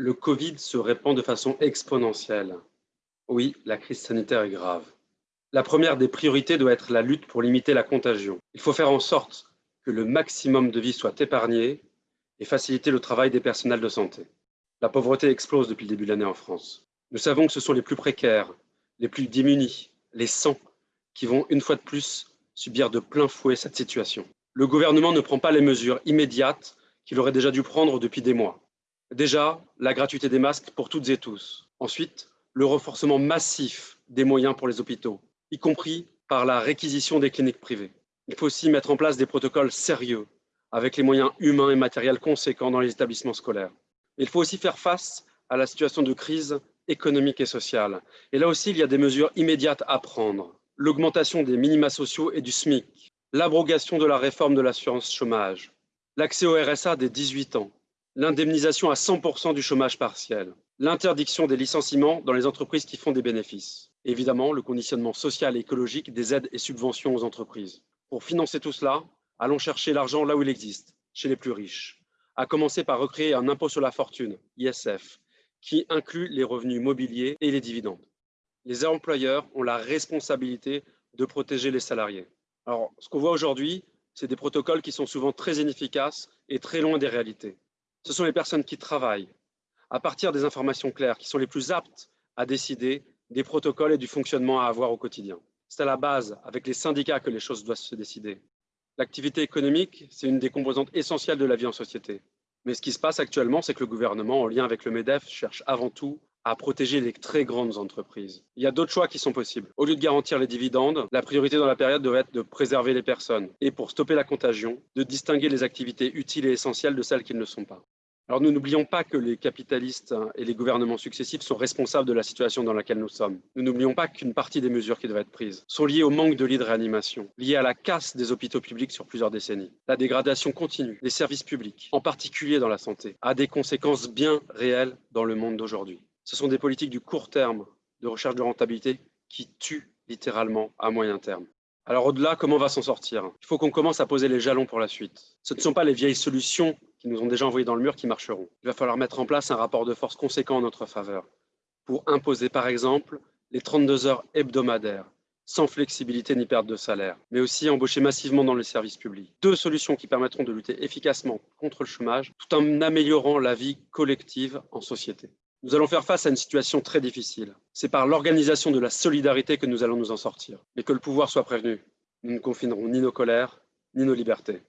Le Covid se répand de façon exponentielle. Oui, la crise sanitaire est grave. La première des priorités doit être la lutte pour limiter la contagion. Il faut faire en sorte que le maximum de vies soit épargné et faciliter le travail des personnels de santé. La pauvreté explose depuis le début de l'année en France. Nous savons que ce sont les plus précaires, les plus démunis, les sans, qui vont une fois de plus subir de plein fouet cette situation. Le gouvernement ne prend pas les mesures immédiates qu'il aurait déjà dû prendre depuis des mois. Déjà, la gratuité des masques pour toutes et tous. Ensuite, le renforcement massif des moyens pour les hôpitaux, y compris par la réquisition des cliniques privées. Il faut aussi mettre en place des protocoles sérieux, avec les moyens humains et matériels conséquents dans les établissements scolaires. Il faut aussi faire face à la situation de crise économique et sociale. Et là aussi, il y a des mesures immédiates à prendre. L'augmentation des minima sociaux et du SMIC, l'abrogation de la réforme de l'assurance chômage, l'accès au RSA dès 18 ans, l'indemnisation à 100% du chômage partiel, l'interdiction des licenciements dans les entreprises qui font des bénéfices, évidemment le conditionnement social et écologique des aides et subventions aux entreprises. Pour financer tout cela, allons chercher l'argent là où il existe, chez les plus riches, à commencer par recréer un impôt sur la fortune, ISF, qui inclut les revenus mobiliers et les dividendes. Les employeurs ont la responsabilité de protéger les salariés. Alors, ce qu'on voit aujourd'hui, c'est des protocoles qui sont souvent très inefficaces et très loin des réalités ce sont les personnes qui travaillent à partir des informations claires qui sont les plus aptes à décider des protocoles et du fonctionnement à avoir au quotidien. C'est à la base, avec les syndicats, que les choses doivent se décider. L'activité économique, c'est une des composantes essentielles de la vie en société. Mais ce qui se passe actuellement, c'est que le gouvernement, en lien avec le MEDEF, cherche avant tout à protéger les très grandes entreprises. Il y a d'autres choix qui sont possibles. Au lieu de garantir les dividendes, la priorité dans la période devrait être de préserver les personnes et pour stopper la contagion, de distinguer les activités utiles et essentielles de celles qui ne le sont pas. Alors nous n'oublions pas que les capitalistes et les gouvernements successifs sont responsables de la situation dans laquelle nous sommes. Nous n'oublions pas qu'une partie des mesures qui doivent être prises sont liées au manque de lits de réanimation, liées à la casse des hôpitaux publics sur plusieurs décennies. La dégradation continue des services publics, en particulier dans la santé, a des conséquences bien réelles dans le monde d'aujourd'hui. Ce sont des politiques du court terme de recherche de rentabilité qui tuent littéralement à moyen terme. Alors au-delà, comment on va s'en sortir? Il faut qu'on commence à poser les jalons pour la suite. Ce ne sont pas les vieilles solutions qui nous ont déjà envoyés dans le mur qui marcheront. Il va falloir mettre en place un rapport de force conséquent en notre faveur pour imposer par exemple les 32 heures hebdomadaires sans flexibilité ni perte de salaire, mais aussi embaucher massivement dans les services publics. Deux solutions qui permettront de lutter efficacement contre le chômage tout en améliorant la vie collective en société. Nous allons faire face à une situation très difficile. C'est par l'organisation de la solidarité que nous allons nous en sortir. Mais que le pouvoir soit prévenu. Nous ne confinerons ni nos colères, ni nos libertés.